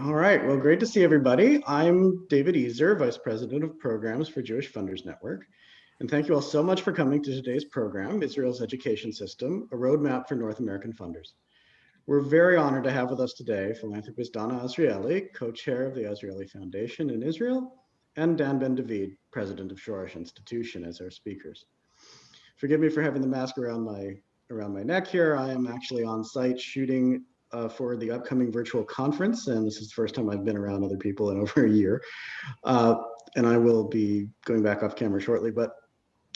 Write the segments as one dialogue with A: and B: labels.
A: All right, well, great to see everybody. I'm David Ezer, Vice President of Programs for Jewish Funders Network. And thank you all so much for coming to today's program, Israel's Education System, a roadmap for North American funders. We're very honored to have with us today philanthropist Donna Azrieli, co-chair of the Azrieli Foundation in Israel, and Dan Ben David, president of Shoresh Institution as our speakers. Forgive me for having the mask around my around my neck here. I am actually on site shooting uh, for the upcoming virtual conference, and this is the first time I've been around other people in over a year. Uh, and I will be going back off camera shortly, but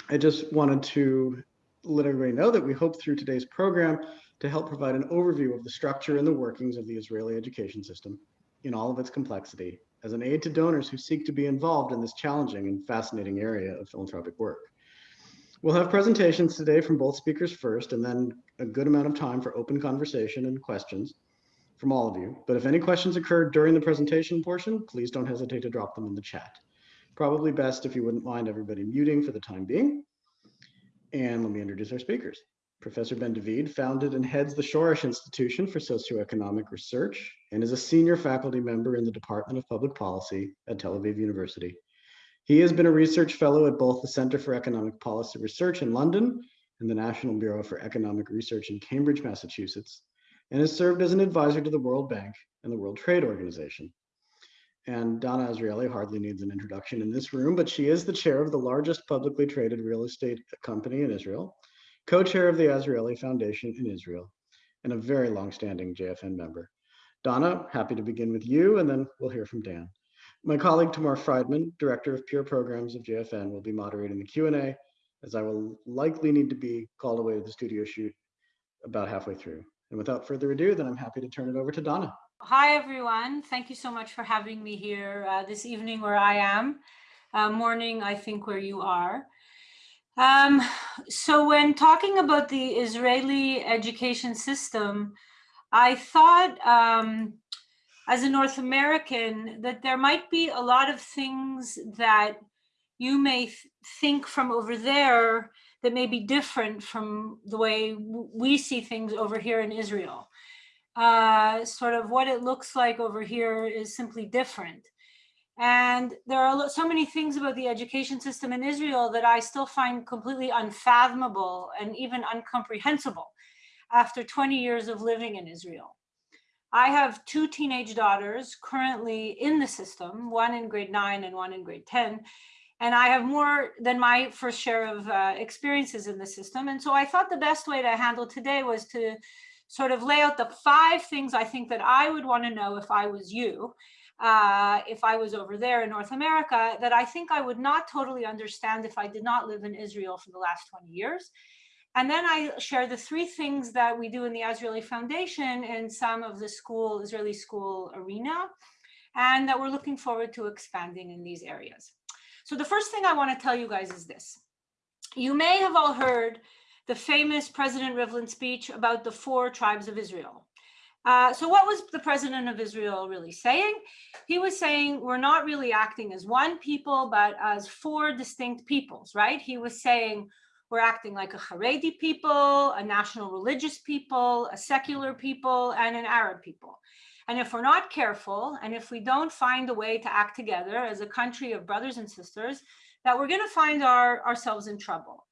A: I just wanted to let everybody know that we hope through today's program to help provide an overview of the structure and the workings of the Israeli education system in all of its complexity as an aid to donors who seek to be involved in this challenging and fascinating area of philanthropic work. We'll have presentations today from both speakers first, and then a good amount of time for open conversation and questions from all of you. But if any questions occur during the presentation portion, please don't hesitate to drop them in the chat. Probably best if you wouldn't mind everybody muting for the time being. And let me introduce our speakers. Professor Ben David founded and heads the Shoresh Institution for Socioeconomic Research and is a senior faculty member in the Department of Public Policy at Tel Aviv University. He has been a research fellow at both the Center for Economic Policy Research in London and the National Bureau for Economic Research in Cambridge, Massachusetts, and has served as an advisor to the World Bank and the World Trade Organization. And Donna Azrieli hardly needs an introduction in this room, but she is the chair of the largest publicly traded real estate company in Israel, co-chair of the Azrieli Foundation in Israel, and a very long-standing JFN member. Donna, happy to begin with you, and then we'll hear from Dan. My colleague Tamar Friedman, Director of Peer Programs of JFN, will be moderating the Q&A, as I will likely need to be called away to the studio shoot about halfway through. And without further ado, then I'm happy to turn it over to Donna.
B: Hi, everyone. Thank you so much for having me here uh, this evening where I am, uh, morning, I think, where you are. Um, so when talking about the Israeli education system, I thought um, as a North American that there might be a lot of things that you may th think from over there that may be different from the way we see things over here in Israel. Uh, sort of what it looks like over here is simply different. And there are so many things about the education system in Israel that I still find completely unfathomable and even incomprehensible after 20 years of living in Israel. I have two teenage daughters currently in the system, one in grade nine and one in grade 10. And I have more than my first share of uh, experiences in the system. And so I thought the best way to handle today was to sort of lay out the five things I think that I would want to know if I was you, uh, if I was over there in North America, that I think I would not totally understand if I did not live in Israel for the last 20 years. And then I share the three things that we do in the Azrieli Foundation in some of the school, Israeli school arena, and that we're looking forward to expanding in these areas. So the first thing I want to tell you guys is this. You may have all heard the famous President Rivlin speech about the four tribes of Israel. Uh, so what was the president of Israel really saying? He was saying we're not really acting as one people, but as four distinct peoples, right? He was saying we're acting like a Haredi people, a national religious people, a secular people, and an Arab people. And if we're not careful, and if we don't find a way to act together as a country of brothers and sisters, that we're going to find our, ourselves in trouble.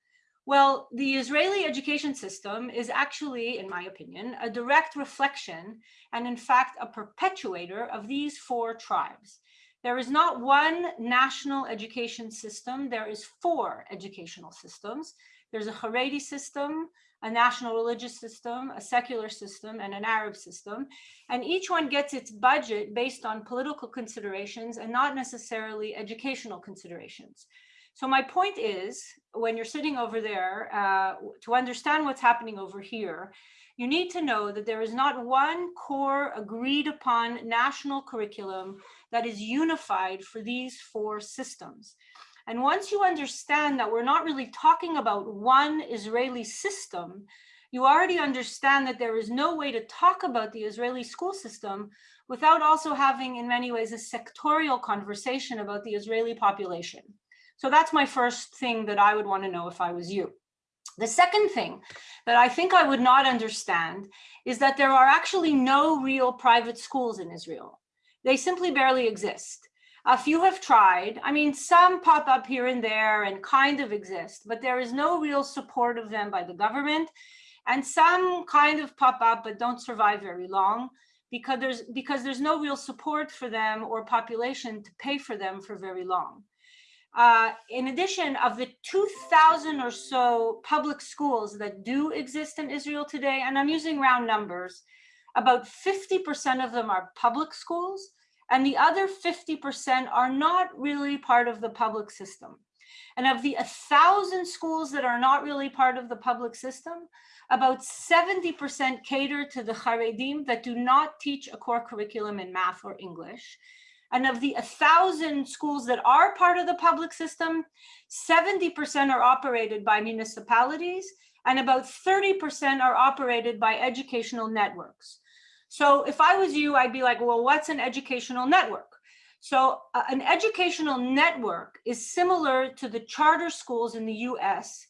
B: Well, the Israeli education system is actually, in my opinion, a direct reflection and in fact a perpetuator of these four tribes. There is not one national education system, there is four educational systems. There's a Haredi system, a national religious system, a secular system, and an Arab system. And each one gets its budget based on political considerations and not necessarily educational considerations. So my point is, when you're sitting over there, uh, to understand what's happening over here, you need to know that there is not one core agreed upon national curriculum that is unified for these four systems. And once you understand that we're not really talking about one Israeli system, you already understand that there is no way to talk about the Israeli school system without also having, in many ways, a sectorial conversation about the Israeli population. So that's my first thing that I would want to know if I was you. The second thing that I think I would not understand is that there are actually no real private schools in Israel. They simply barely exist. A few have tried. I mean, some pop up here and there and kind of exist, but there is no real support of them by the government. And some kind of pop up, but don't survive very long because there's, because there's no real support for them or population to pay for them for very long. Uh, in addition of the 2000 or so public schools that do exist in Israel today, and I'm using round numbers, about 50% of them are public schools and the other 50% are not really part of the public system. And of the 1,000 schools that are not really part of the public system, about 70% cater to the Haredim that do not teach a core curriculum in math or English. And of the 1,000 schools that are part of the public system, 70% are operated by municipalities and about 30% are operated by educational networks. So if I was you, I'd be like, well, what's an educational network? So uh, an educational network is similar to the charter schools in the US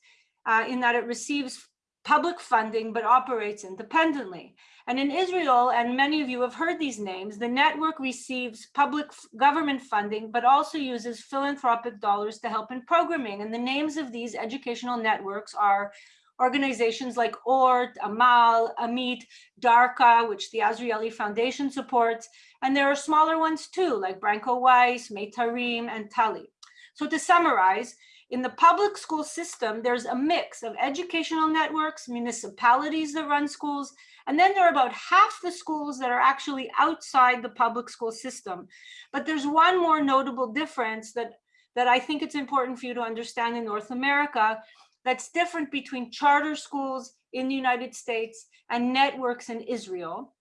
B: uh, in that it receives public funding but operates independently. And in Israel, and many of you have heard these names, the network receives public government funding, but also uses philanthropic dollars to help in programming. And the names of these educational networks are organizations like ORT, Amal, Amit, DARCA, which the Azrieli Foundation supports. And there are smaller ones too, like Branko Weiss, Meitarim, and Tali. So to summarize, in the public school system, there's a mix of educational networks, municipalities that run schools, and then there are about half the schools that are actually outside the public school system. But there's one more notable difference that, that I think it's important for you to understand in North America, that's different between charter schools in the United States and networks in Israel.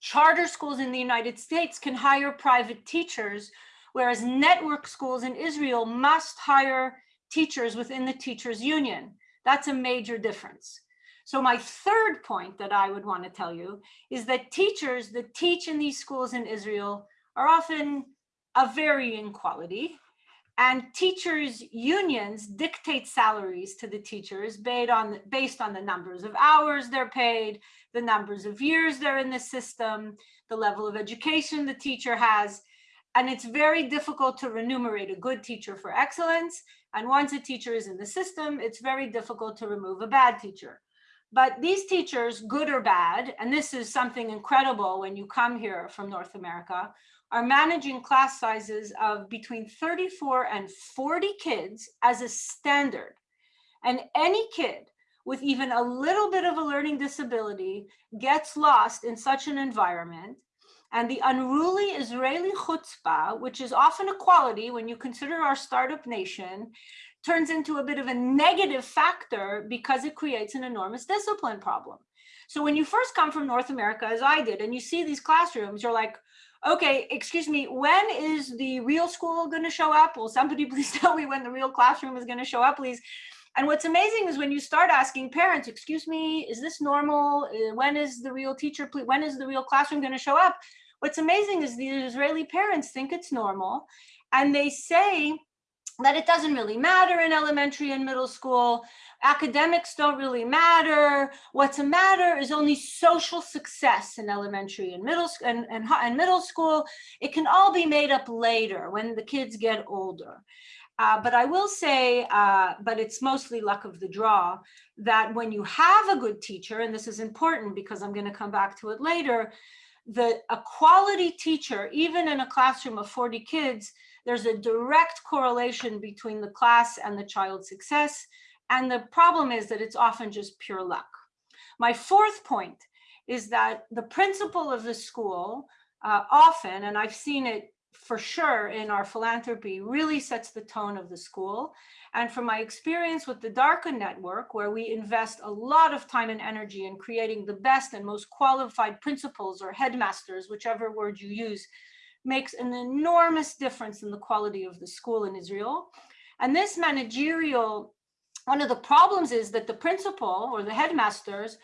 B: Charter schools in the United States can hire private teachers, whereas network schools in Israel must hire teachers within the teachers union. That's a major difference. So my third point that I would want to tell you is that teachers that teach in these schools in Israel are often of varying quality. And teachers unions dictate salaries to the teachers based on, based on the numbers of hours they're paid, the numbers of years they're in the system, the level of education the teacher has. And it's very difficult to remunerate a good teacher for excellence. And once a teacher is in the system, it's very difficult to remove a bad teacher. But these teachers, good or bad, and this is something incredible when you come here from North America, are managing class sizes of between 34 and 40 kids as a standard. And any kid with even a little bit of a learning disability gets lost in such an environment. And the unruly Israeli chutzpah, which is often a quality when you consider our startup nation, turns into a bit of a negative factor because it creates an enormous discipline problem. So when you first come from North America, as I did, and you see these classrooms, you're like, okay, excuse me, when is the real school going to show up? Will somebody please tell me when the real classroom is going to show up, please? And what's amazing is when you start asking parents, excuse me, is this normal? Uh, when is the real teacher, when is the real classroom going to show up? What's amazing is the Israeli parents think it's normal and they say that it doesn't really matter in elementary and middle school. Academics don't really matter. What's a matter is only social success in elementary and middle and, and, and middle school. It can all be made up later when the kids get older. Uh, but I will say, uh, but it's mostly luck of the draw, that when you have a good teacher, and this is important because I'm going to come back to it later, the a quality teacher, even in a classroom of 40 kids, there's a direct correlation between the class and the child's success. And the problem is that it's often just pure luck. My fourth point is that the principal of the school uh, often, and I've seen it for sure in our philanthropy, really sets the tone of the school. And from my experience with the DARCA network, where we invest a lot of time and energy in creating the best and most qualified principals or headmasters, whichever word you use, makes an enormous difference in the quality of the school in Israel. And this managerial, one of the problems is that the principal or the headmasters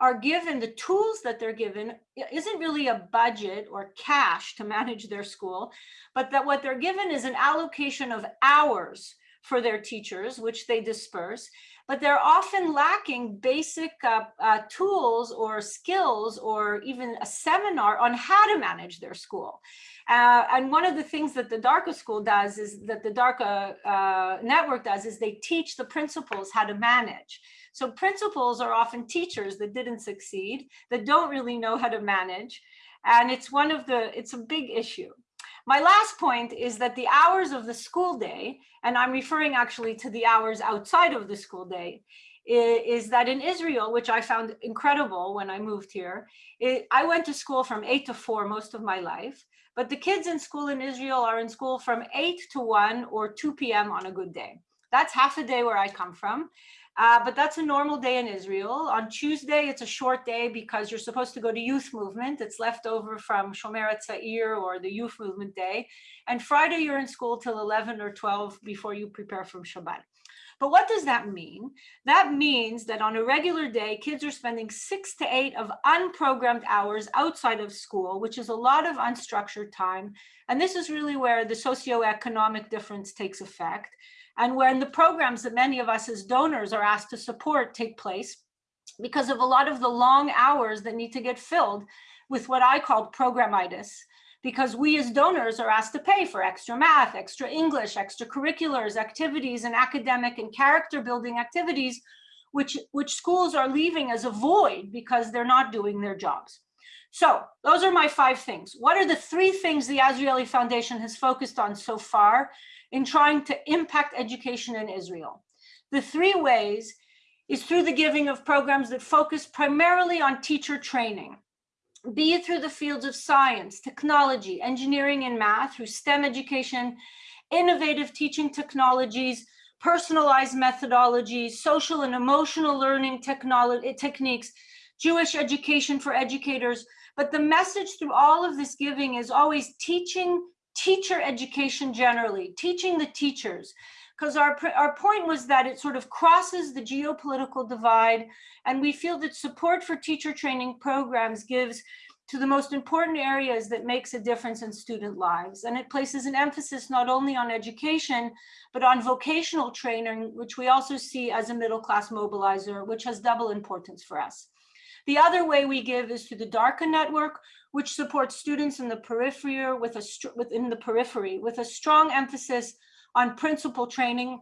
B: are given the tools that they're given isn't really a budget or cash to manage their school, but that what they're given is an allocation of hours for their teachers, which they disperse. but they're often lacking basic uh, uh, tools or skills or even a seminar on how to manage their school. Uh, and one of the things that the DARCA school does is that the DARCA uh, network does is they teach the principals how to manage. So principals are often teachers that didn't succeed, that don't really know how to manage. And it's one of the, it's a big issue. My last point is that the hours of the school day, and I'm referring actually to the hours outside of the school day, is that in Israel, which I found incredible when I moved here, it, I went to school from eight to four most of my life, but the kids in school in Israel are in school from eight to one or 2 p.m. on a good day. That's half a day where I come from. Uh, but that's a normal day in Israel. On Tuesday, it's a short day because you're supposed to go to youth movement. It's left over from Shomer Tzair or the youth movement day. And Friday, you're in school till 11 or 12 before you prepare for Shabbat. But what does that mean? That means that on a regular day, kids are spending six to eight of unprogrammed hours outside of school, which is a lot of unstructured time. And this is really where the socioeconomic difference takes effect and when the programs that many of us as donors are asked to support take place because of a lot of the long hours that need to get filled with what I call programitis, because we as donors are asked to pay for extra math, extra English, extracurriculars, activities, and academic and character building activities, which, which schools are leaving as a void because they're not doing their jobs. So those are my five things. What are the three things the Azrieli Foundation has focused on so far in trying to impact education in Israel. The three ways is through the giving of programs that focus primarily on teacher training, be it through the fields of science, technology, engineering, and math, through STEM education, innovative teaching technologies, personalized methodologies, social and emotional learning technology eh, techniques, Jewish education for educators. But the message through all of this giving is always teaching teacher education generally, teaching the teachers, because our, our point was that it sort of crosses the geopolitical divide, and we feel that support for teacher training programs gives to the most important areas that makes a difference in student lives. And it places an emphasis not only on education, but on vocational training, which we also see as a middle class mobilizer, which has double importance for us. The other way we give is through the DARCA network, which supports students in the periphery with a within the periphery with a strong emphasis on principal training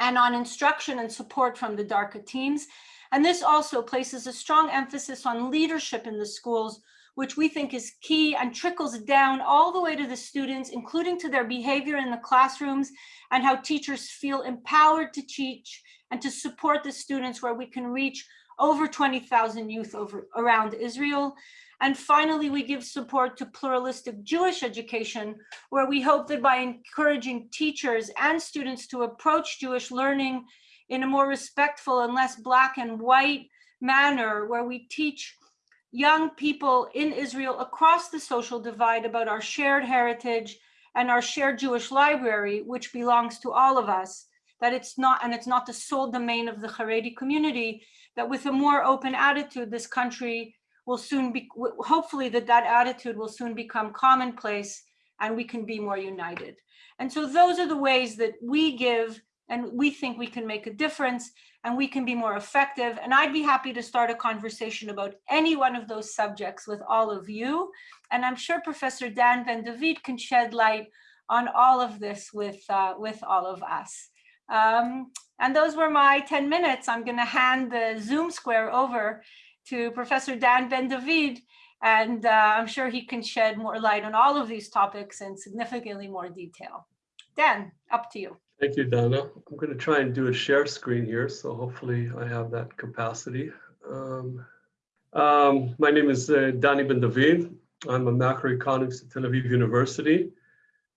B: and on instruction and support from the DARCA teams. And this also places a strong emphasis on leadership in the schools, which we think is key and trickles down all the way to the students, including to their behavior in the classrooms and how teachers feel empowered to teach and to support the students where we can reach over 20,000 youth over around Israel. And finally, we give support to pluralistic Jewish education, where we hope that by encouraging teachers and students to approach Jewish learning in a more respectful and less black and white manner, where we teach young people in Israel across the social divide about our shared heritage and our shared Jewish library, which belongs to all of us, that it's not, and it's not the sole domain of the Haredi community, that with a more open attitude, this country will soon be, hopefully that that attitude will soon become commonplace and we can be more united. And so those are the ways that we give and we think we can make a difference and we can be more effective. And I'd be happy to start a conversation about any one of those subjects with all of you. And I'm sure Professor Dan Ben David can shed light on all of this with, uh, with all of us. Um, and those were my 10 minutes. I'm going to hand the Zoom square over to Professor Dan Ben David, and uh, I'm sure he can shed more light on all of these topics in significantly more detail. Dan, up to you.
C: Thank you, Dana. I'm going to try and do a share screen here, so hopefully I have that capacity. Um, um, my name is uh, Danny Ben David. I'm a macroeconomist at Tel Aviv University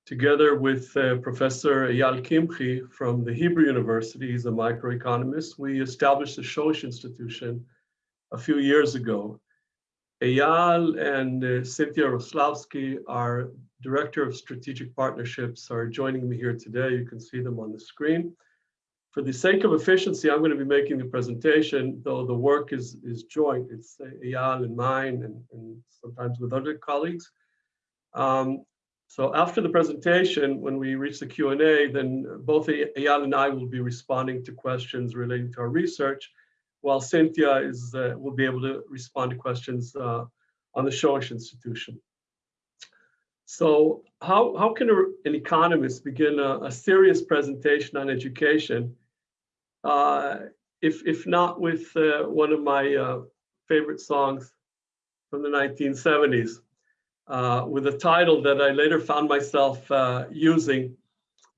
C: together with uh, Professor Ayal Kimhi from the Hebrew University, he's a microeconomist, we established the Shoresh Institution a few years ago. Ayal and uh, Cynthia Roslawski, our Director of Strategic Partnerships, are joining me here today. You can see them on the screen. For the sake of efficiency, I'm going to be making the presentation, though the work is, is joint. It's uh, Ayal and mine, and, and sometimes with other colleagues. Um, So after the presentation, when we reach the Q&A, then both Ayal and I will be responding to questions relating to our research, while Cynthia is, uh, will be able to respond to questions uh, on the Shoresh Institution. So how, how can an economist begin a, a, serious presentation on education uh, if, if not with uh, one of my uh, favorite songs from the 1970s? uh, with a title that I later found myself using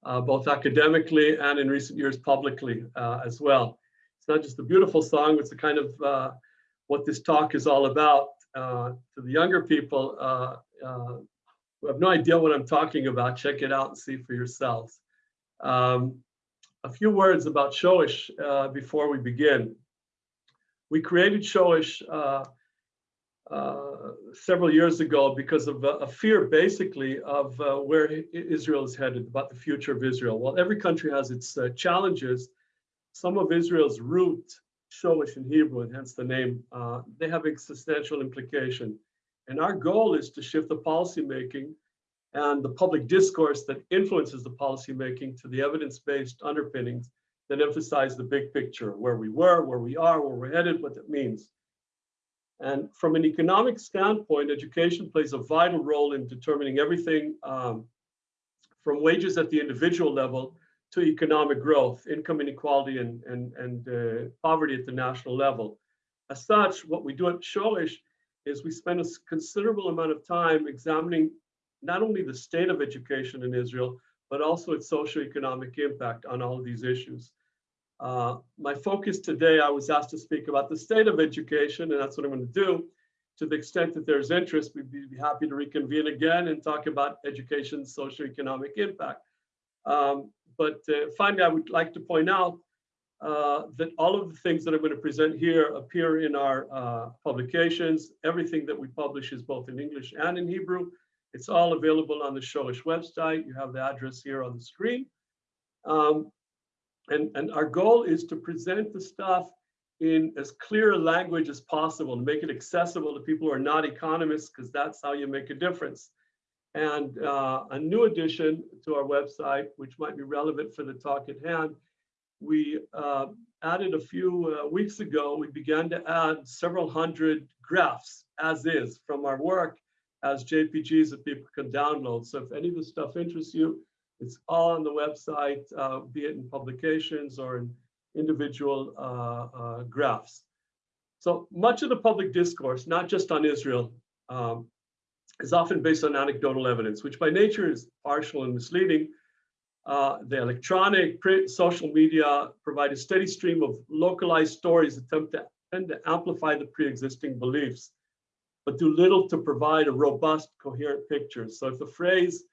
C: both academically and in recent years publicly as well. It's not just a beautiful song, it's a kind of uh, what this talk is all about. Uh, to the younger people who have no idea what I'm talking about, check it out and see for yourselves. Um, a few words about Shoresh before we begin. We created Shoresh uh, several years ago because of a, a fear basically of uh, where Israel is headed, about the future of Israel. While every country has its uh, challenges, some of Israel's root, Shoresh in Hebrew, and hence the name, uh, they have existential implication. And our goal is to shift the policymaking and the public discourse that influences the policymaking to the evidence-based underpinnings that emphasize the big picture, where we were, where we are, where we're headed, what it means. And from an economic standpoint, education plays a vital role in determining everything um, from wages at the individual level to economic growth, income inequality, and, and, and uh, poverty at the national level. As such, what we do at Shoresh is we spend a considerable amount of time examining not only the state of education in Israel, but also its socioeconomic impact on all of these issues. Uh, my focus today, I was asked to speak about the state of education, and that's what I'm going to do. To the extent that there's interest, we'd be happy to reconvene again and talk about education's socioeconomic impact. Um, but uh, finally, I would like to point out uh, that all of the things that I'm going to present here appear in our uh, publications. Everything that we publish is both in English and in Hebrew. It's all available on the Shoresh website. You have the address here on the screen. Um, and, and our goal is to present the stuff in as clear a language as possible to make it accessible to people who are not economists, because that's how you make a difference. And uh, a new addition to our website, which might be relevant for the talk at hand, we uh, added a few uh, weeks ago, we began to add several hundred graphs as is from our work as JPGs that people can download. So if any of this stuff interests you, it's all on the website, uh, be it in publications or in individual uh, uh, graphs. So much of the public discourse, not just on Israel, um, is often based on anecdotal evidence, which by nature is partial and misleading. Uh, the electronic, print, social media provide a steady stream of localized stories attempt to, tend to amplify the pre-existing beliefs, but do little to provide a robust, coherent picture. So if the phrase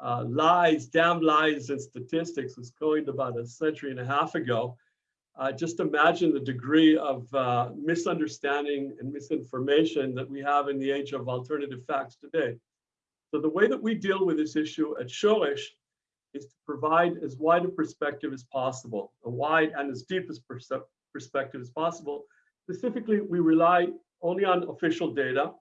C: uh, lies, damn lies and statistics was coined about a century and a half ago. Uh, just imagine the degree of uh, misunderstanding and misinformation that we have in the age of alternative facts today. So the way that we deal with this issue at Shoresh is to provide as wide a perspective as possible, a wide and as deep as perspective as possible. Specifically, we rely only on official data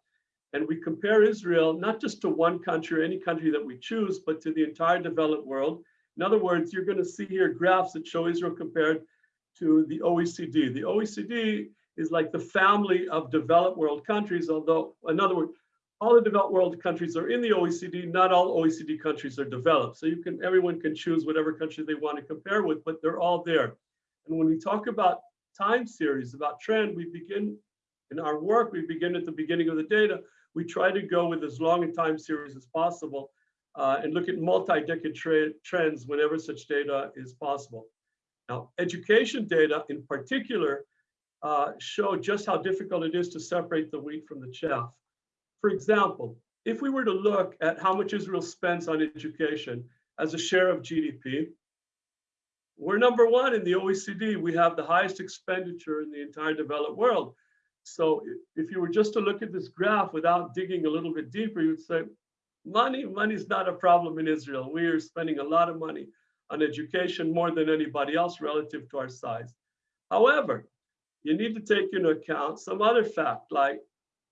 C: and we compare Israel not just to one country or any country that we choose, but to the entire developed world. In other words, you're going to see here graphs that show Israel compared to the OECD. The OECD is like the family of developed world countries, although, in other words, all the developed world countries are in the OECD, not all OECD countries are developed. So you can, everyone can choose whatever country they want to compare with, but they're all there. And when we talk about time series, about trend, we begin in our work, we begin at the beginning of the data we try to go with as long a time series as possible uh, and look at multi-decade trends whenever such data is possible. Now, education data in particular uh, show just how difficult it is to separate the wheat from the chaff. For example, if we were to look at how much Israel spends on education as a share of GDP, we're number one in the OECD. We have the highest expenditure in the entire developed world. So if you were just to look at this graph without digging a little bit deeper, you'd say, money, money is not a problem in Israel. We are spending a lot of money on education more than anybody else relative to our size. However, you need to take into account some other fact, like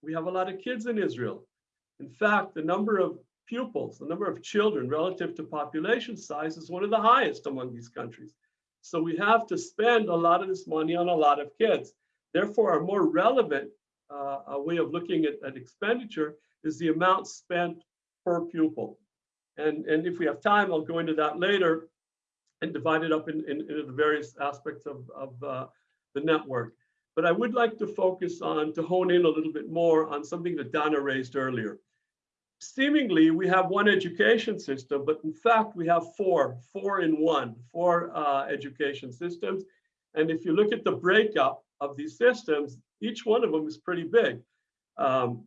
C: we have a lot of kids in Israel. In fact, the number of pupils, the number of children relative to population size is one of the highest among these countries. So we have to spend a lot of this money on a lot of kids. Therefore, a more relevant uh, way of looking at, at expenditure is the amount spent per pupil. And, and if we have time, I'll go into that later and divide it up in, in, into the various aspects of, of uh, the network. But I would like to focus on, to hone in a little bit more on something that Donna raised earlier. Seemingly, we have one education system, but in fact, we have four, four in one, four uh, education systems. And if you look at the breakup of these systems, each one of them is pretty big. Um,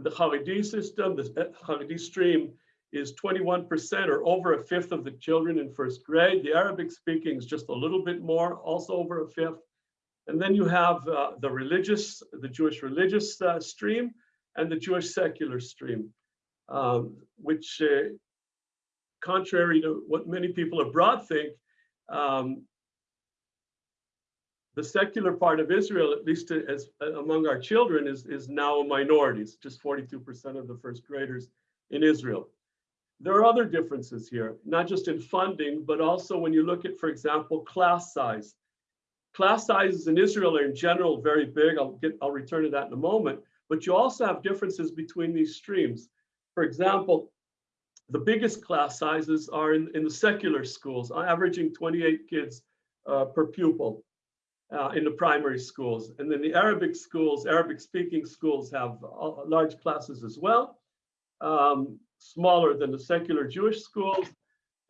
C: the Haredi system, the Haredi stream is 21% or over a fifth of the children in first grade. The Arabic speaking is just a little bit more, also over a fifth. And then you have uh, the religious, the Jewish religious uh, stream and the Jewish secular stream, um, which uh, contrary to what many people abroad think, um, the secular part of Israel, at least as among our children, is, is now a minority. It's just 42% of the first graders in Israel. There are other differences here, not just in funding, but also when you look at, for example, class size. Class sizes in Israel are in general very big. I'll get, I'll return to that in a moment. But you also have differences between these streams. For example, the biggest class sizes are in, in the secular schools, averaging 28 kids uh, per pupil uh, in the primary schools. And then the Arabic schools, Arabic speaking schools have uh, large classes as well, um, smaller than the secular Jewish schools.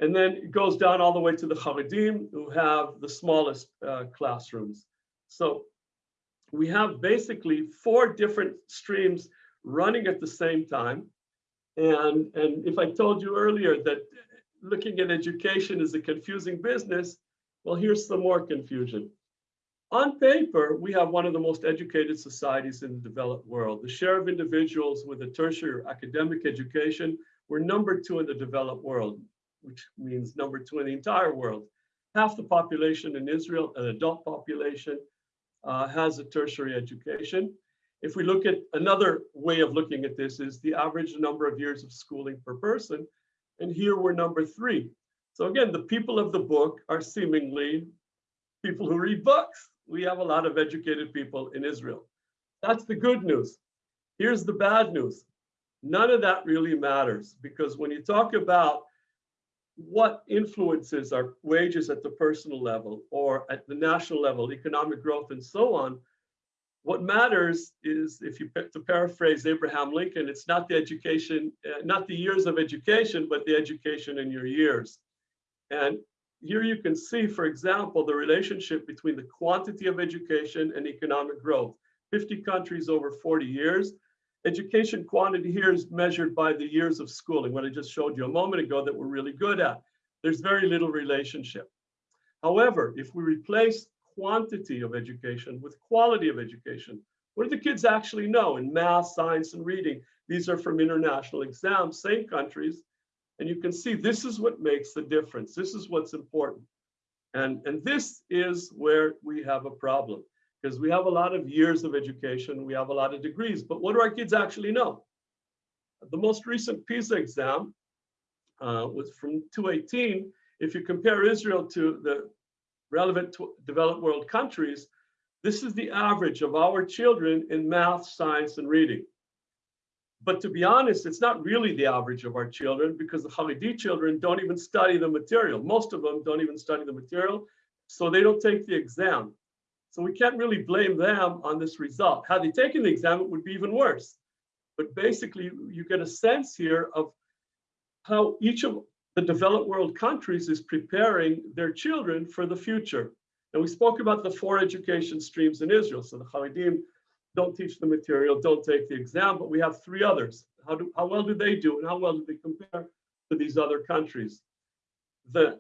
C: And then it goes down all the way to the Haredim who have the smallest uh, classrooms. So we have basically four different streams running at the same time. And, and if I told you earlier that looking at education is a confusing business, well, here's some more confusion. On paper, we have one of the most educated societies in the developed world. The share of individuals with a tertiary academic education, we're number two in the developed world, which means number two in the entire world. Half the population in Israel, an adult population, uh, has a tertiary education. If we look at another way of looking at this is the average number of years of schooling per person. And here we're number three. So again, the people of the book are seemingly people who read books we have a lot of educated people in Israel. That's the good news. Here's the bad news. None of that really matters because when you talk about what influences our wages at the personal level or at the national level, economic growth and so on, what matters is, if you to paraphrase Abraham Lincoln, it's not the education, uh, not the years of education, but the education in your years. And here you can see, for example, the relationship between the quantity of education and economic growth. 50 countries over 40 years. Education quantity here is measured by the years of schooling, what I just showed you a moment ago that we're really good at. There's very little relationship. However, if we replace quantity of education with quality of education, what do the kids actually know in math, science, and reading? These are from international exams, same countries, and you can see this is what makes the difference. This is what's important. And, and this is where we have a problem because we have a lot of years of education, we have a lot of degrees, but what do our kids actually know? The most recent PISA exam uh, was from 2018. If you compare Israel to the relevant developed world countries, this is the average of our children in math, science, and reading. But to be honest, it's not really the average of our children because the Haredi children don't even study the material. Most of them don't even study the material, so they don't take the exam. So we can't really blame them on this result. Had they taken the exam, it would be even worse. But basically, you get a sense here of how each of the developed world countries is preparing their children for the future. And we spoke about the four education streams in Israel. So the Haredim don't teach the material, don't take the exam, but we have three others. How, do, how well do they do and how well do they compare to these other countries? The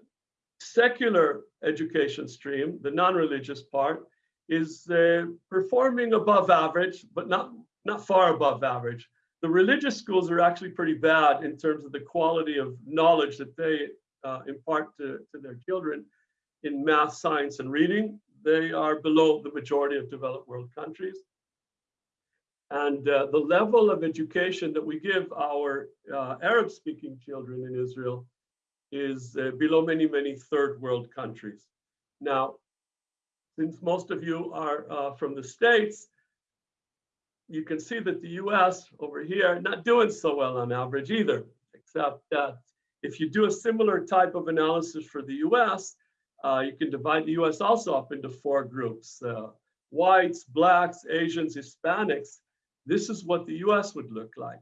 C: secular education stream, the non-religious part, is uh, performing above average, but not, not far above average. The religious schools are actually pretty bad in terms of the quality of knowledge that they uh, impart to, to their children in math, science, and reading. They are below the majority of developed world countries. And uh, the level of education that we give our uh, Arab speaking children in Israel is uh, below many, many third world countries. Now, since most of you are uh, from the States, you can see that the US over here not doing so well on average either, except that if you do a similar type of analysis for the US, uh, you can divide the US also up into four groups. Uh, whites, blacks, Asians, Hispanics. This is what the US would look like.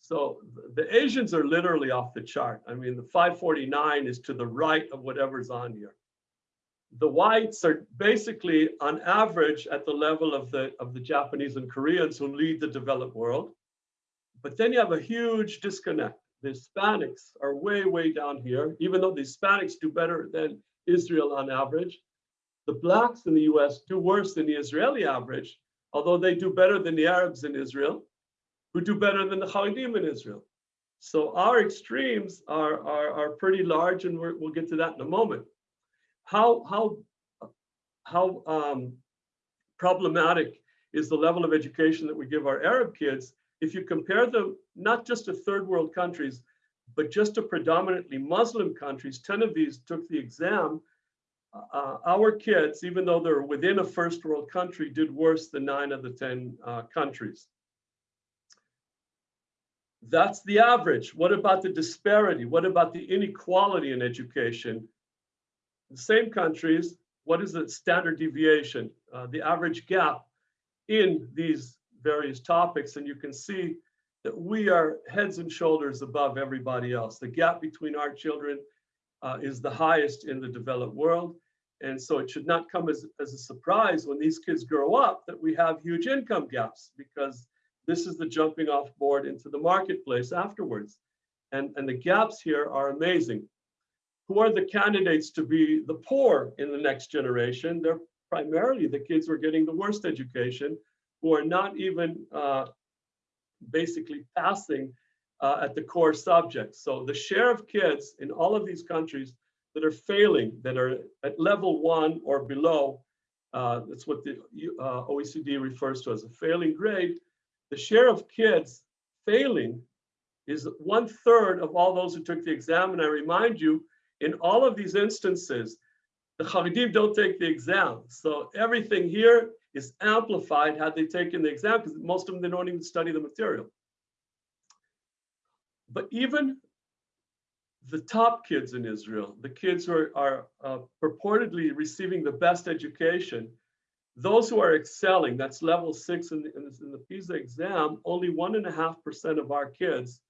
C: So the Asians are literally off the chart. I mean, the 549 is to the right of whatever's on here. The whites are basically on average at the level of the, of the Japanese and Koreans who lead the developed world. But then you have a huge disconnect. The Hispanics are way, way down here, even though the Hispanics do better than Israel on average. The blacks in the US do worse than the Israeli average, although they do better than the Arabs in Israel, who do better than the Haredim in Israel. So our extremes are, are, are pretty large, and we will get to that in a moment. How, how, how um, problematic is the level of education that we give our Arab kids if you compare them not just to third world countries, but just to predominantly Muslim countries, 10 of these took the exam. Uh, our kids, even though they're within a first world country, did worse than nine of the 10 uh, countries. That's the average. What about the disparity? What about the inequality in education? The same countries, what is the standard deviation, uh, the average gap in these various topics? And you can see that we are heads and shoulders above everybody else. The gap between our children uh, is the highest in the developed world. And so it should not come as, as a surprise when these kids grow up that we have huge income gaps because this is the jumping off board into the marketplace afterwards. And, and the gaps here are amazing. Who are the candidates to be the poor in the next generation? They're primarily the kids who are getting the worst education, who are not even uh, basically passing uh, at the core subjects. So the share of kids in all of these countries that are failing, that are at level one or below, uh, that's what the uh, OECD refers to as a failing grade, the share of kids failing is one third of all those who took the exam. And I remind you, in all of these instances, the Haredim don't take the exam. So everything here is amplified had they taken the exam because most of them, they don't even study the material. But even the top kids in Israel, the kids who are, are uh, purportedly receiving the best education, those who are excelling, that's level six in the, in the PISA exam, only one and a half percent of our kids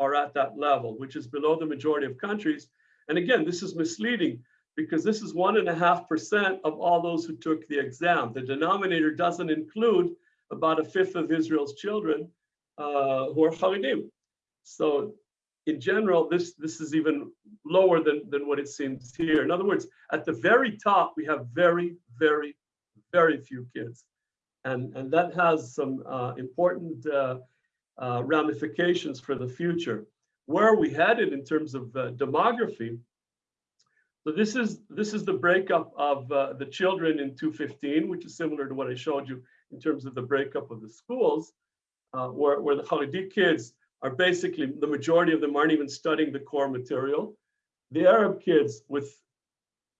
C: are at that level, which is below the majority of countries. And again, this is misleading because this is one and a half percent of all those who took the exam. The denominator doesn't include about a fifth of Israel's children uh, who are Haredim. So in general, this, this is even lower than, than what it seems here. In other words, at the very top, we have very, very, very few kids. And, and that has some uh, important uh, uh, ramifications for the future. Where are we headed in terms of uh, demography? So this is this is the breakup of uh, the children in 215, which is similar to what I showed you in terms of the breakup of the schools, uh, where, where the Haredi kids are basically, the majority of them aren't even studying the core material. The Arab kids with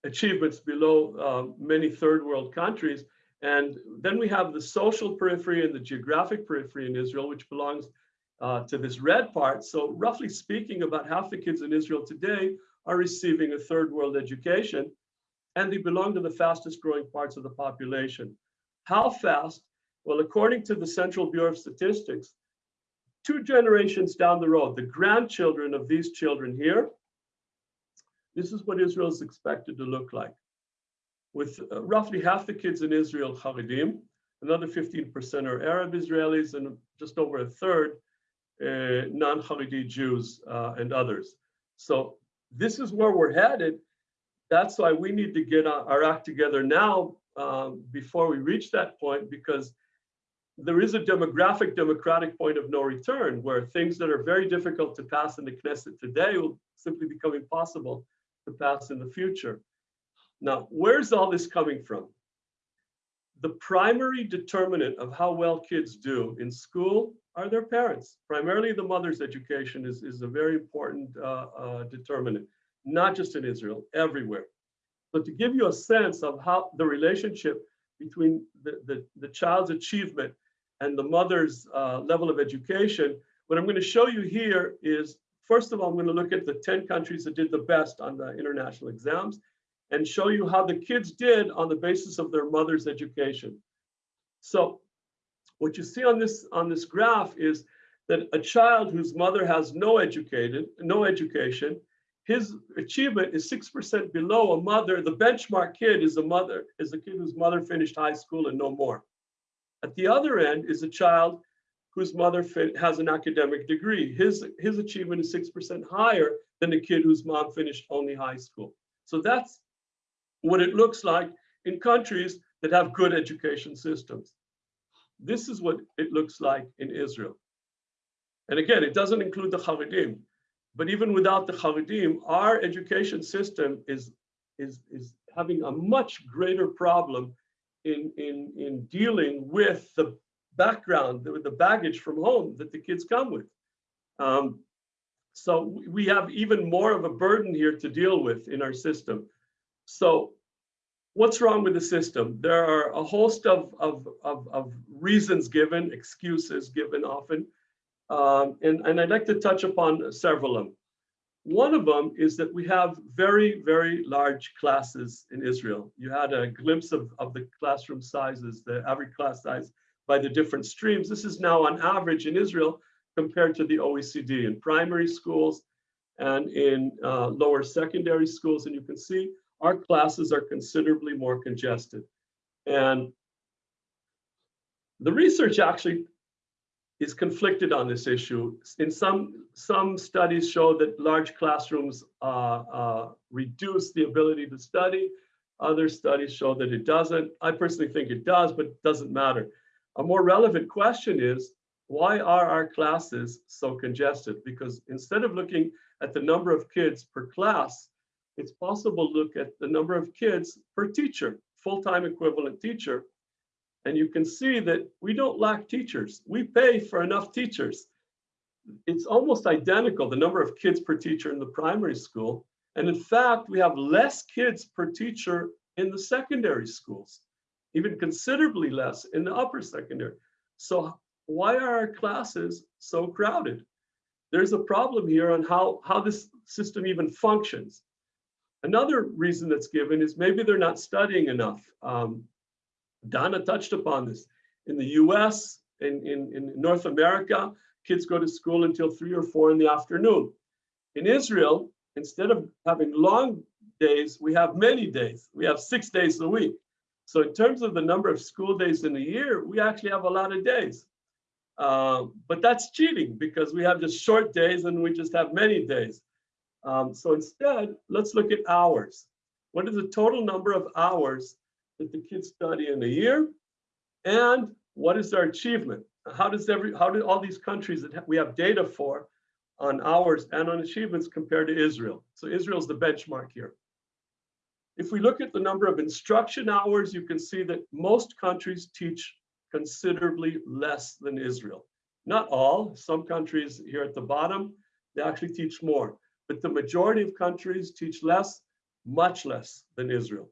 C: achievements below uh, many third world countries. And then we have the social periphery and the geographic periphery in Israel, which belongs uh, to this red part. So roughly speaking, about half the kids in Israel today are receiving a third world education and they belong to the fastest growing parts of the population. How fast? Well, according to the Central Bureau of Statistics, two generations down the road, the grandchildren of these children here, this is what Israel is expected to look like. With uh, roughly half the kids in Israel Haredim, another 15% are Arab Israelis, and just over a third uh, non-Haredi Jews uh, and others. So this is where we're headed. That's why we need to get our act together now um, before we reach that point, because there is a demographic democratic point of no return where things that are very difficult to pass in the Knesset today will simply become impossible to pass in the future. Now, where's all this coming from? the primary determinant of how well kids do in school are their parents. Primarily the mother's education is, is a very important uh, uh, determinant, not just in Israel, everywhere. But to give you a sense of how the relationship between the, the, the child's achievement and the mother's uh, level of education, what I'm going to show you here is, first of all, I'm going to look at the 10 countries that did the best on the international exams and show you how the kids did on the basis of their mother's education. So what you see on this on this graph is that a child whose mother has no educated, no education, his achievement is 6% below a mother. The benchmark kid is a mother, is a kid whose mother finished high school and no more. At the other end is a child whose mother has an academic degree. His, his achievement is 6% higher than a kid whose mom finished only high school. So that's what it looks like in countries that have good education systems. This is what it looks like in Israel. And again, it doesn't include the Haredim, but even without the Haredim, our education system is, is, is having a much greater problem in, in, in dealing with the background, with the baggage from home that the kids come with. Um, so we have even more of a burden here to deal with in our system. So what's wrong with the system? There are a host of, of, of, of reasons given, excuses given often, um, and, and I'd like to touch upon several of them. One of them is that we have very, very large classes in Israel. You had a glimpse of, of the classroom sizes, the average class size by the different streams. This is now on average in Israel compared to the OECD in primary schools and in uh, lower secondary schools. And you can see our classes are considerably more congested. And the research actually is conflicted on this issue. In some, some studies show that large classrooms uh, uh, reduce the ability to study. Other studies show that it doesn't. I personally think it does, but it doesn't matter. A more relevant question is, why are our classes so congested? Because instead of looking at the number of kids per class, it's possible to look at the number of kids per teacher, full-time equivalent teacher. And you can see that we don't lack teachers. We pay for enough teachers. It's almost identical, the number of kids per teacher in the primary school. And in fact, we have less kids per teacher in the secondary schools, even considerably less in the upper secondary. So why are our classes so crowded? There's a problem here on how, how this system even functions. Another reason that's given is maybe they're not studying enough. Um, Donna touched upon this. In the US, in, in, in North America, kids go to school until three or four in the afternoon. In Israel, instead of having long days, we have many days. We have six days a week. So in terms of the number of school days in a year, we actually have a lot of days. Uh, but that's cheating because we have just short days and we just have many days. Um, so instead, let's look at hours. What is the total number of hours that the kids study in a year? And what is their achievement? How does every, how do all these countries that we have data for on hours and on achievements compared to Israel? So Israel's the benchmark here. If we look at the number of instruction hours, you can see that most countries teach considerably less than Israel. Not all, some countries here at the bottom, they actually teach more but the majority of countries teach less, much less than Israel.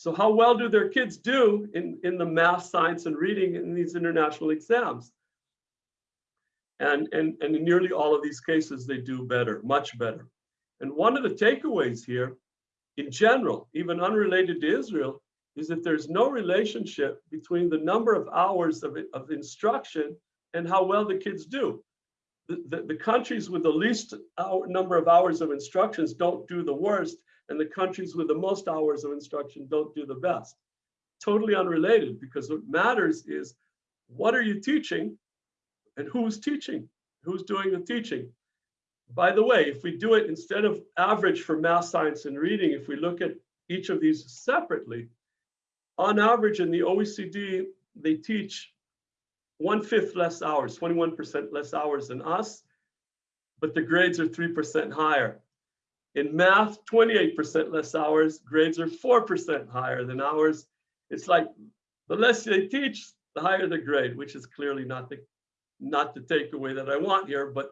C: So how well do their kids do in, in the math, science, and reading in these international exams? And, and, and in nearly all of these cases, they do better, much better. And one of the takeaways here, in general, even unrelated to Israel, is that there's no relationship between the number of hours of, of instruction and how well the kids do the, the, countries with the least hour, number of hours of instructions don't do the worst, and the countries with the most hours of instruction don't do the best. Totally unrelated, because what matters is what are you teaching and who's teaching, who's doing the teaching. By the way, if we do it instead of average for math, science, and reading, if we look at each of these separately, on average in the OECD, they teach one fifth less hours, 21% less hours than us, but the grades are 3% higher. In math, 28% less hours, grades are 4% higher than ours. It's like The less they teach, the higher the grade, which is clearly not the not the takeaway that I want here, but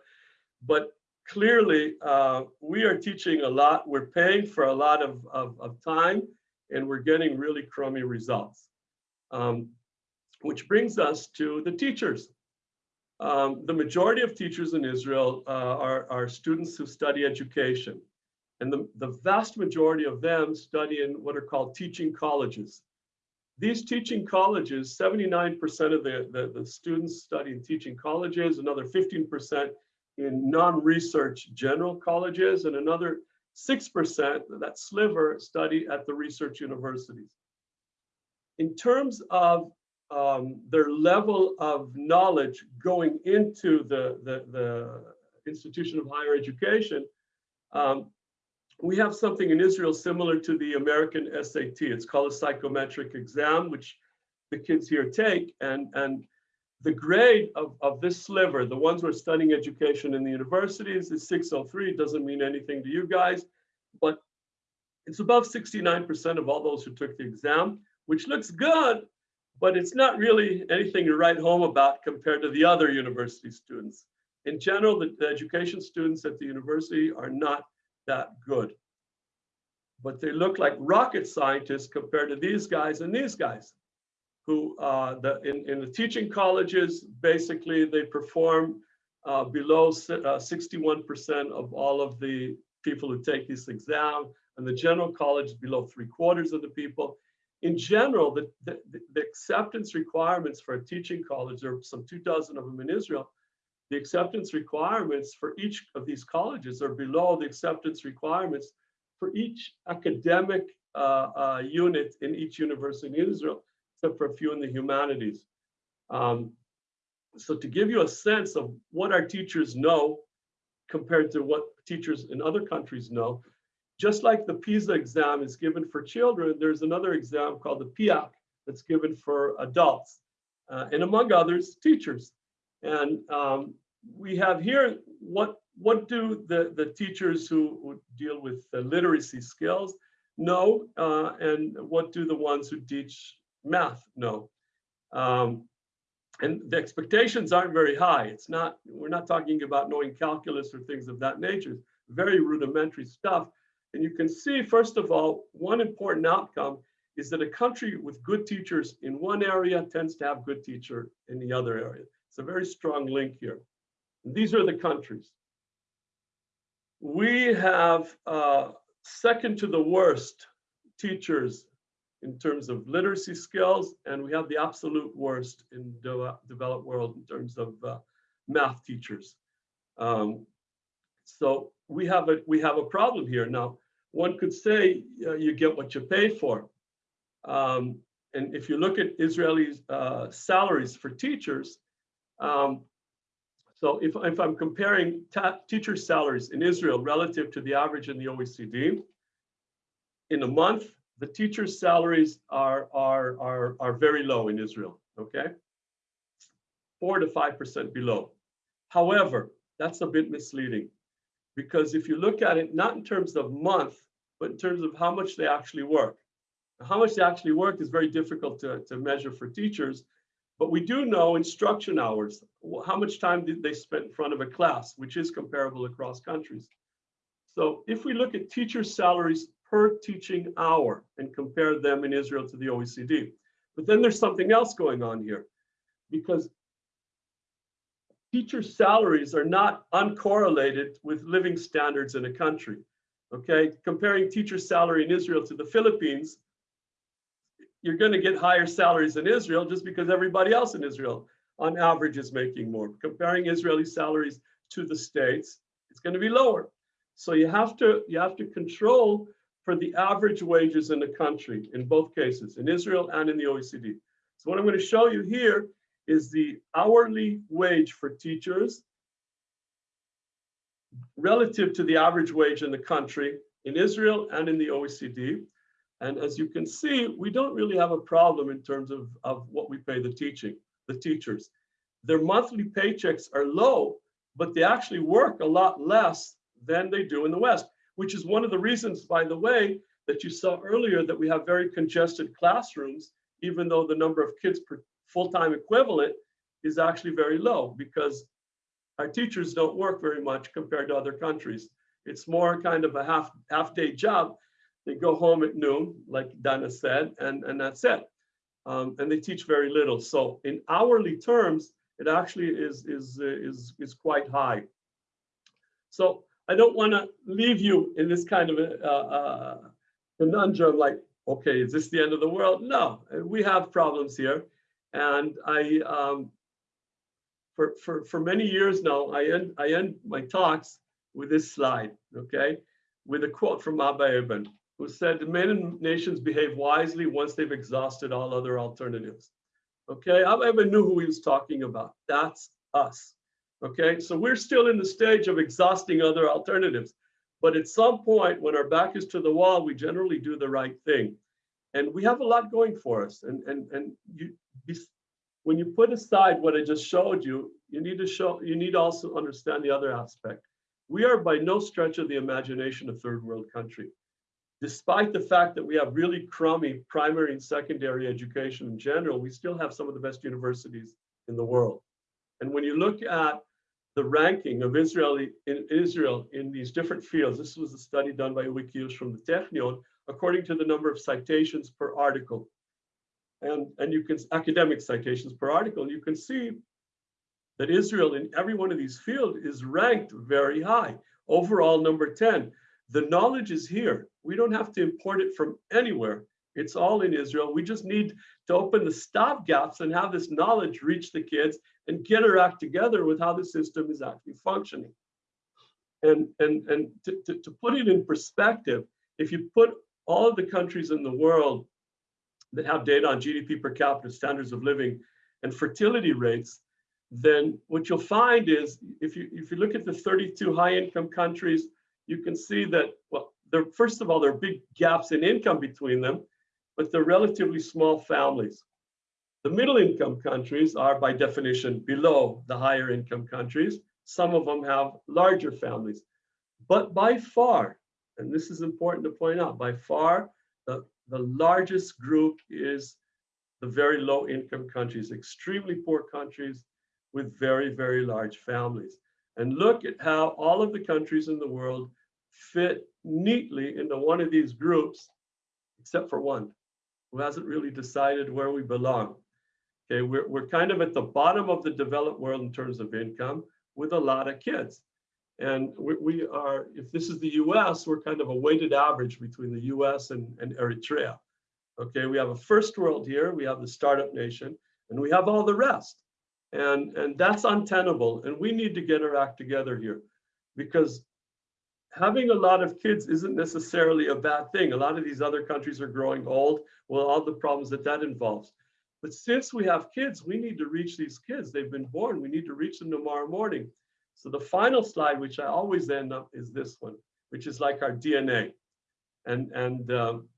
C: but clearly uh, we are teaching a lot. We're paying for a lot of, of, of time and we're getting really crummy results. Um, which brings us to the teachers. Um, the majority of teachers in Israel uh, are, are students who study education. And the, the vast majority of them study in what are called teaching colleges. These teaching colleges, 79% of the, the, the, students study in teaching colleges, another 15% in non-research general colleges, and another 6%, that sliver, study at the research universities. In terms of um, their level of knowledge going into the, the, the institution of higher education, um, we have something in Israel similar to the American SAT. It's called a psychometric exam, which the kids here take. And, and the grade of, of this sliver, the ones who are studying education in the universities is 603. It doesn't mean anything to you guys, but it's above 69% of all those who took the exam, which looks good, but it's not really anything to write home about compared to the other university students. In general, the, the education students at the university are not that good. But they look like rocket scientists compared to these guys and these guys who uh, the, in, in the teaching colleges, basically they perform uh, below 61% uh, of all of the people who take this exam, and the general college below three quarters of the people. In general, the, the, the acceptance requirements for a teaching college, there are some two dozen of them in Israel, the acceptance requirements for each of these colleges are below the acceptance requirements for each academic uh, uh, unit in each university in Israel except for a few in the humanities. Um, so to give you a sense of what our teachers know compared to what teachers in other countries know, just like the PISA exam is given for children, there's another exam called the PIAAC that's given for adults, uh, and among others, teachers. And um, we have here, what, what do the, the teachers who, deal with literacy skills know, uh, and what do the ones who teach math, know? Um, and the expectations aren't very high. It's not, we're not talking about knowing calculus or things of that nature. It's very rudimentary stuff. And you can see, first of all, one important outcome is that a country with good teachers in one area tends to have good teacher in the other area. It's a very strong link here. And these are the countries. We have uh, second to the worst teachers in terms of literacy skills, and we have the absolute worst in the developed world in terms of uh, math teachers. Um, so we have a we have a problem here now. One could say uh, you get what you pay for, um, and if you look at Israeli uh, salaries for teachers, um, so if if I'm comparing teacher salaries in Israel relative to the average in the OECD, in a month the teachers' salaries are, are, are, are very low in Israel, okay? Four to 5% below. However, that's a bit misleading because if you look at it, not in terms of month, but in terms of how much they actually work. How much they actually work is very difficult to, to measure for teachers, but we do know instruction hours, how much time did they spend in front of a class, which is comparable across countries. So if we look at teacher salaries per teaching hour and compare them in Israel to the OECD. But then there's something else going on here because teacher salaries are not uncorrelated with living standards in a country. Okay, comparing teacher salary in Israel to the Philippines, you're going to get higher salaries in Israel just because everybody else in Israel on average is making more. Comparing Israeli salaries to the States, it's going to be lower. So you have to you have to control for the average wages in the country in both cases, in Israel and in the OECD. So what I'm going to show you here is the hourly wage for teachers relative to the average wage in the country in Israel and in the OECD. And as you can see, we don't really have a problem in terms of, of what we pay the teaching, the teachers. Their monthly paychecks are low, but they actually work a lot less than they do in the West which is one of the reasons, by the way, that you saw earlier that we have very congested classrooms even though the number of kids per full-time equivalent is actually very low because our teachers don't work very much compared to other countries. It's more kind of a half half day job. They go home at noon, like Dana said, and, and that's it. Um, and they teach very little. So in hourly terms, it actually is, is, uh, is, is quite high. So I don't want to leave you in this kind of a, uh, conundrum like, okay, is this the end of the world? No, we have problems here. And I, um, for, for, for many years now, I end, I end my talks with this slide, okay? With a quote from Abba Eban, who said, men and nations behave wisely once they've exhausted all other alternatives. Okay, I Eban knew who he was talking about. That's us. Okay, so we're still in the stage of exhausting other alternatives. But at some point, when our back is to the wall, we generally do the right thing. And we have a lot going for us. And, and, and you, when you put aside what I just showed you, you need to show, you need to also understand the other aspect. We are by no stretch of the imagination a third world country. Despite the fact that we have really crummy primary and secondary education in general, we still have some of the best universities in the world. And when you look at the ranking of Israeli in Israel in these different fields, this was a study done by Wikius from the Technion, according to the number of citations per article. And, and you can, academic citations per article, and you can see that Israel in every one of these fields is ranked very high. Overall, number 10. The knowledge is here. We don't have to import it from anywhere. It's all in Israel. We just need to open the stop gaps and have this knowledge reach the kids and get our act together with how the system is actually functioning. And, and, and to, to, to put it in perspective, if you put all of the countries in the world that have data on GDP per capita, standards of living, and fertility rates, then what you'll find is if you if you look at the 32 high income countries, you can see that well, there first of all there are big gaps in income between them, but they're relatively small families. The middle income countries are by definition below the higher income countries. Some of them have larger families, but by far, and this is important to point out, by far the, the largest group is the very low income countries, extremely poor countries with very, very large families. And look at how all of the countries in the world fit neatly into one of these groups, except for one, who hasn't really decided where we belong. Okay, we're, we're kind of at the bottom of the developed world in terms of income with a lot of kids. And we, we are, if this is the US, we're kind of a weighted average between the US and, and Eritrea. Okay, we have a first world here, we have the startup nation, and we have all the rest. And, and that's untenable. And we need to get our act together here because having a lot of kids isn't necessarily a bad thing. A lot of these other countries are growing old, well, all the problems that that involves. But since we have kids, we need to reach these kids. They've been born. We need to reach them tomorrow morning. So the final slide, which I always end up, is this one, which is like our DNA. And, and um,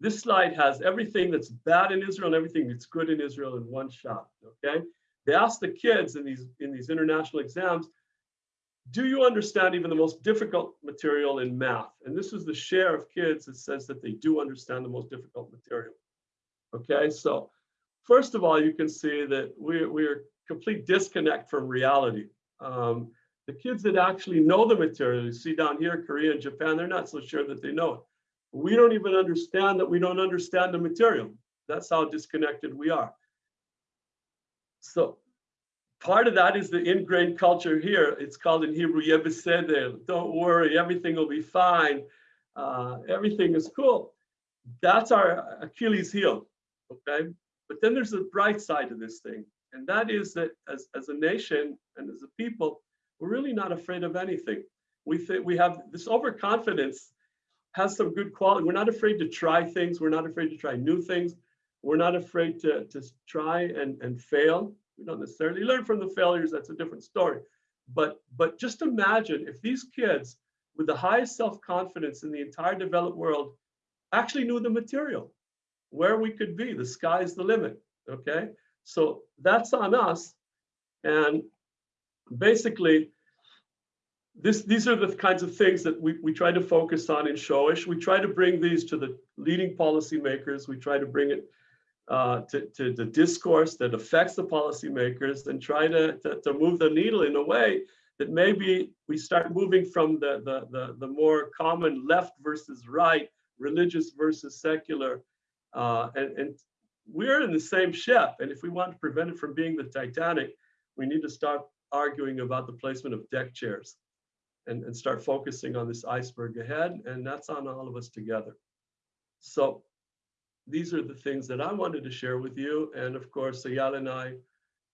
C: this slide has everything that's bad in Israel and everything that's good in Israel in one shot, okay? They ask the kids in these, in these international exams, do you understand even the most difficult material in math? And this is the share of kids that says that they do understand the most difficult material. Okay, so first of all, you can see that we're, we're complete disconnect from reality. Um, the kids that actually know the material, you see down here, Korea and Japan, they're not so sure that they know it. We don't even understand that we don't understand the material. That's how disconnected we are. So part of that is the ingrained culture here. It's called in Hebrew, Yebeseder. Don't worry, everything will be fine. Uh, everything is cool. That's our Achilles heel okay? But then there's a bright side to this thing, and that is that as, as a nation and as a people, we're really not afraid of anything. We think we have this overconfidence has some good quality. We're not afraid to try things. We're not afraid to try new things. We're not afraid to, to try and, and fail. We don't necessarily learn from the failures. That's a different story. But, but just imagine if these kids with the highest self-confidence in the entire developed world actually knew the material where we could be. The sky's the limit. Okay. So that's on us. And basically, this, these are the kinds of things that we, we try to focus on in Shoresh. We try to bring these to the leading policymakers. We try to bring it uh, to, to the discourse that affects the policymakers and try to, to, to move the needle in a way that maybe we start moving from the, the, the, the more common left versus right, religious versus secular. Uh, and, and we're in the same ship. And if we want to prevent it from being the Titanic, we need to start arguing about the placement of deck chairs and, and start focusing on this iceberg ahead. And that's on all of us together. So these are the things that I wanted to share with you. And of course, Ayal and I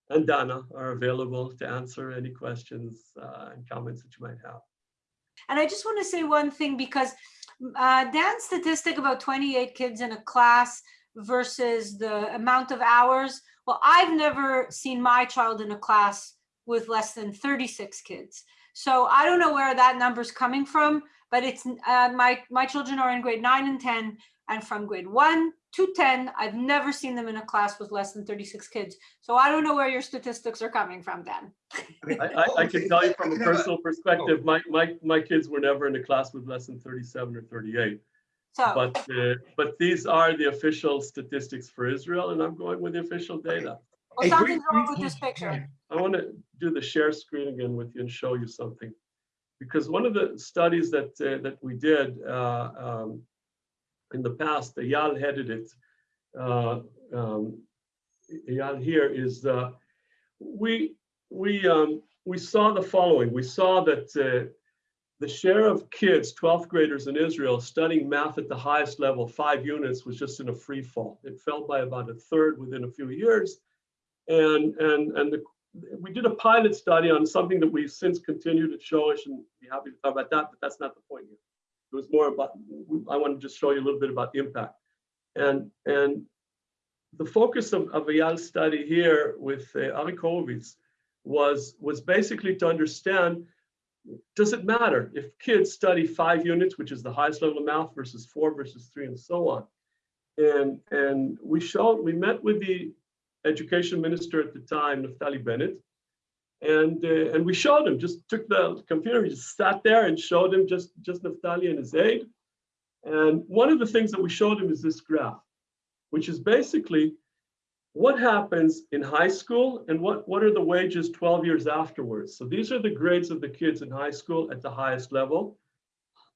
C: and Dana are available to answer any questions uh, and comments that you might have.
B: And I just want to say one thing because uh, Dan's statistic about 28 kids in a class versus the amount of hours. Well, I've never seen my child in a class with less than 36 kids. So I don't know where that number's coming from, but it's uh, my my children are in grade nine and 10 and from grade one to 10, I've never seen them in a class with less than 36 kids. So I don't know where your statistics are coming from, Dan.
C: I, I, I can tell you from a personal perspective, my, my, my kids were never in a class with less than 37 or 38.
B: So,
C: But, uh, but these are the official statistics for Israel, and I'm going with the official data.
B: well, something's wrong with this picture.
C: I want to do the share screen again with you and show you something. Because one of the studies that, uh, that we did uh, um, in the past, Ayal headed it. Uh, um, Ayal here is, uh, we, we, um, we saw the following. We saw that uh, the share of kids, 12th graders in Israel, studying math at the highest level, five units, was just in a free fall. It fell by about a third within a few years. And, and, and the, we did a pilot study on something that we've since continued at Shoresh and be happy to talk about that, but that's not the point here. It was more about, I want to just show you a little bit about impact. And, and the focus of, of Ayal's study here with uh, was, was basically to understand, does it matter if kids study five units, which is the highest level of math versus four versus three and so on. And, and we showed, we met with the education minister at the time, Naftali Bennett, and uh, and we showed him. Just took the computer, he just sat there and showed him just just Naftali and his aide. And one of the things that we showed him is this graph, which is basically what happens in high school and what what are the wages 12 years afterwards. So these are the grades of the kids in high school at the highest level,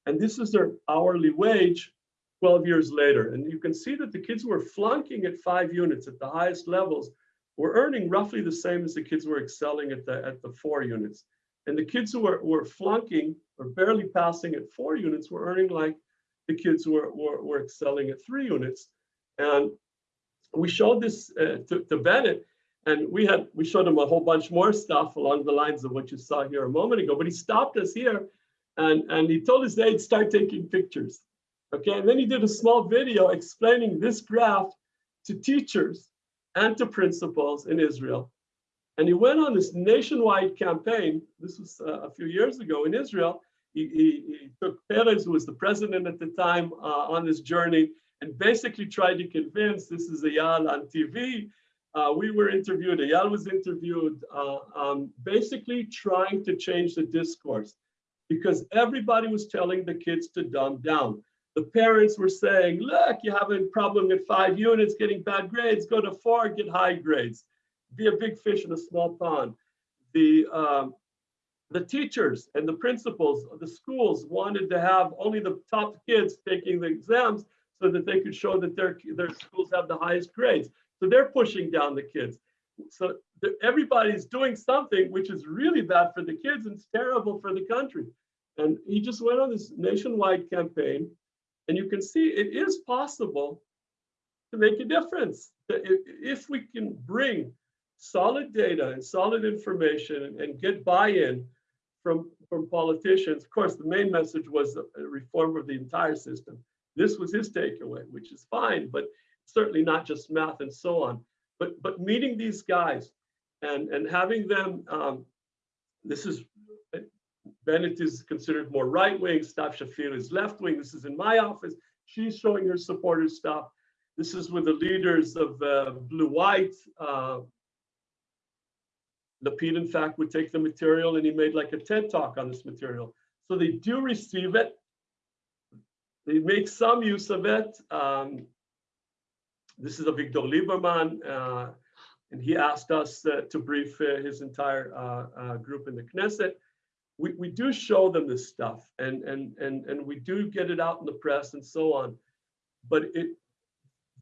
C: and this is their hourly wage 12 years later. And you can see that the kids were flunking at five units at the highest levels were earning roughly the same as the kids who were excelling at the, at the four units. And the kids who were, were flunking or barely passing at four units were earning like the kids who were, were, were excelling at three units. And we showed this uh, to, to Bennett, and we had we showed him a whole bunch more stuff along the lines of what you saw here a moment ago. But he stopped us here, and and he told his aide start taking pictures. Okay, and then he did a small video explaining this graph to teachers and to principals in Israel. And he went on this nationwide campaign. This was uh, a few years ago in Israel. He, he, he took Peres, who was the president at the time, uh, on this journey and basically tried to convince this is Ayal on TV. Uh, we were interviewed, Ayal was interviewed, uh, um, basically trying to change the discourse because everybody was telling the kids to dumb down the parents were saying, look, you have a problem at five units, getting bad grades, go to four, get high grades. Be a big fish in a small pond. The, um, the teachers and the principals of the schools wanted to have only the top kids taking the exams so that they could show that their, their schools have the highest grades. So they're pushing down the kids. So everybody's doing something which is really bad for the kids and it's terrible for the country. And he just went on this nationwide campaign and you can see it is possible to make a difference. If we can bring solid data and solid information and get buy-in from, from politicians, of course, the main message was reform of the entire system. This was his takeaway, which is fine, but certainly not just math and so on. But, but meeting these guys and, and having them, um, this is Bennett is considered more right wing. Stav Shafir is left wing. This is in my office. She's showing her supporters stuff. This is with the leaders of uh, Blue White. Uh, Lapid, in fact, would take the material and he made like a TED talk on this material. So they do receive it. They make some use of it. Um, this is Avigdor Lieberman, uh, and he asked us uh, to brief uh, his entire uh, uh, group in the Knesset. We, we do show them this stuff and, and, and, and we do get it out in the press and so on. But it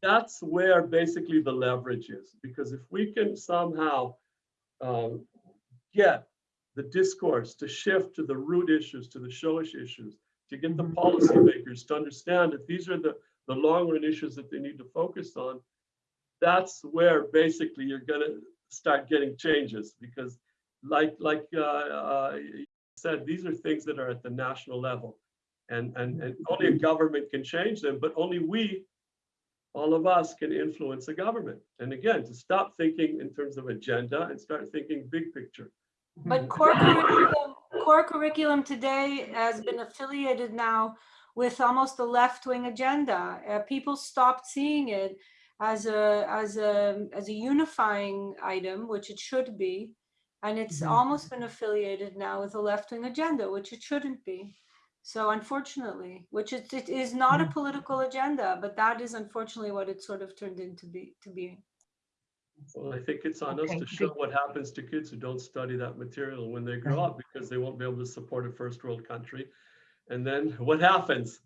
C: that's where basically the leverage is, because if we can somehow um, get the discourse to shift to the root issues, to the Shoresh issues, to get the policymakers to understand that these are the, the long run issues that they need to focus on, that's where basically you're going to start getting changes because like like uh, uh, said, these are things that are at the national level and, and, and only a government can change them, but only we all of us can influence a government. And again, to stop thinking in terms of agenda and start thinking big picture.
B: But core curriculum, core curriculum today has been affiliated now with almost a left-wing agenda. Uh, people stopped seeing it as a as a as a unifying item, which it should be, and it's
D: Mhm.
B: almost been affiliated now with a left-wing agenda, which it shouldn't be. So unfortunately, which it, it is not a
D: Mhm.
B: political agenda, but that is unfortunately what it sort of turned into be to be.
C: Well, I think it's on us to show what happens to kids who don't study that material when they grow up because they won't be able to support a first world country. And then what happens?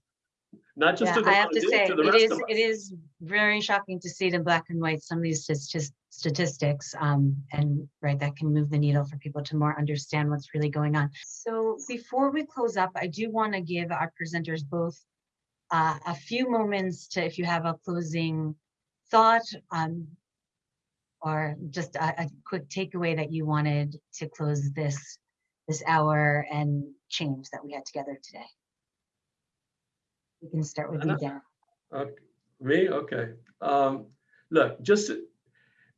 C: Not just
D: Yeah,
C: to the
D: I have to say,
C: to the
D: it
C: rest
D: is,
C: of
D: it
C: us.
D: very shocking to see it in black and white, some of these stas- statistics. Um, and right, that can move the needle for people to more understand what's really going on. So before we close up, I do want to give our presenters both uh, a few moments to, if you have a closing thought, um, or just a, a quick takeaway that you wanted to close this, this hour and change that we had together today. We can start with you,
C: Anna?
D: Dan.
C: Okay, Me, okay. Um, look, just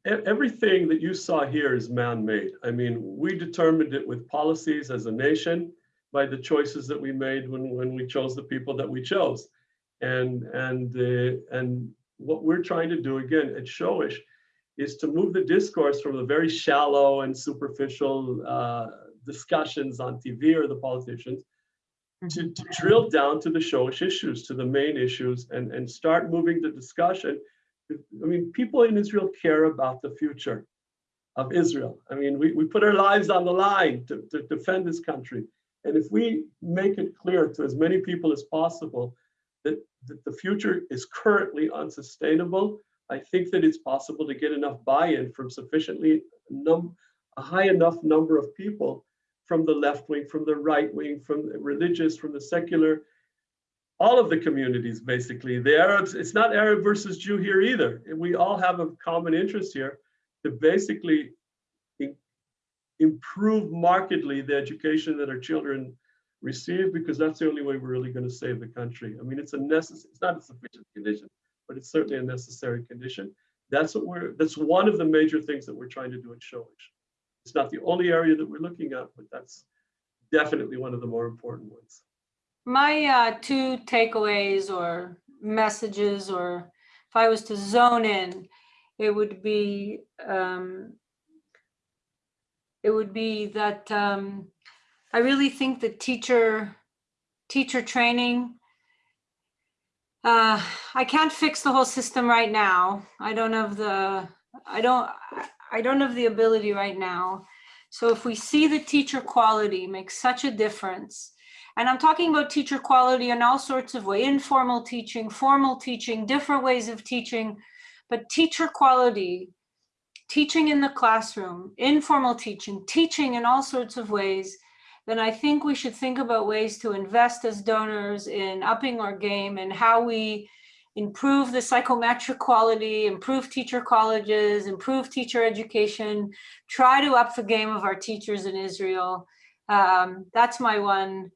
C: everything that you saw here is man-made. I mean, we determined it with policies as a nation by the choices that we made when, when we chose the people that we chose. And, and, uh, and what we're trying to do again at Shoresh is to move the discourse from the very shallow and superficial uh, discussions on TV or the politicians to, to drill down to the Shoresh issues, to the main issues, and, and start moving the discussion. I mean, people in Israel care about the future of Israel. I mean, we, we put our lives on the line to, to defend this country. And if we make it clear to as many people as possible that, that the future is currently unsustainable, I think that it's possible to get enough buy-in from sufficiently a high enough number of people from the left wing, from the right wing, from the religious, from the secular, all of the communities basically. The Arabs, it's not Arab versus Jew here either. We all have a common interest here to basically improve markedly the education that our children receive because that's the only way we're really going to save the country. I mean, it's a necessary, it's not a sufficient condition, but it's certainly a necessary condition. That's what we're, that's one of the major things that we're trying to do at Shoresh. It's not the only area that we're looking at, but that's definitely one of the more important ones.
B: My uh, two takeaways or messages, or if I was to zone in, it would be um, it would be that um, I really think that teacher teacher training. Uh, I can't fix the whole system right now. I don't have the I don't I don't have the ability right now. So if we see the teacher quality make such a difference, and I'm talking about teacher quality in all sorts of ways, informal teaching, formal teaching, different ways of teaching, but teacher quality, teaching in the classroom, informal teaching, teaching in all sorts of ways, then I think we should think about ways to invest as donors in upping our game and how we improve the psychometric quality, improve teacher colleges, improve teacher education, try to up the game of our teachers in Israel. Um, that's my one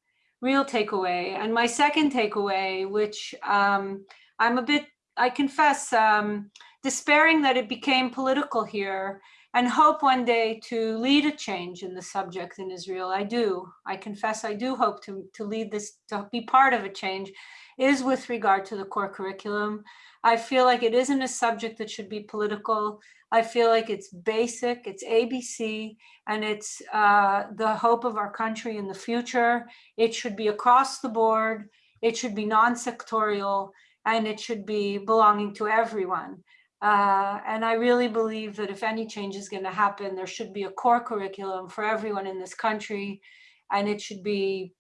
B: real takeaway. And my second takeaway, which um, I'm a bit, I confess, um, despairing that it became political here and hope one day to lead a change in the subject in Israel. I do. I confess I do hope to, to lead this, to be part of a change, is with regard to the core curriculum. I feel like it isn't a subject that should be political. I feel like it's basic, it's ABC, and it's uh, the hope of our country in the future. It should be across the board, it should be non sectorial, and it should be belonging to everyone. Uh, and I really believe that if any change is going to happen, there should be a core curriculum for everyone in this country. And it should be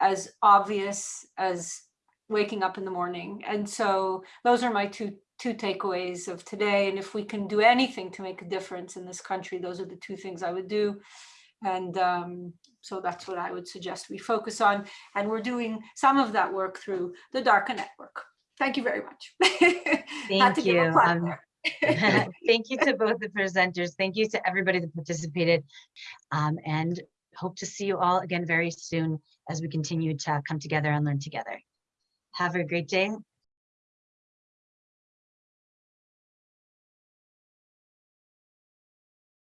B: as obvious as waking up in the morning. And so those are my two two takeaways of today. And if we can do anything to make a difference in this country, those are the two things I would do. And um, so that's what I would suggest we focus on. And we're doing some of that work through the DARCA network. Thank you very much.
D: Thank you. Um. Thank you to both the presenters. Thank you to everybody that participated. Um, and hope to see you all again very soon as we continue to come together and learn together. Have a great day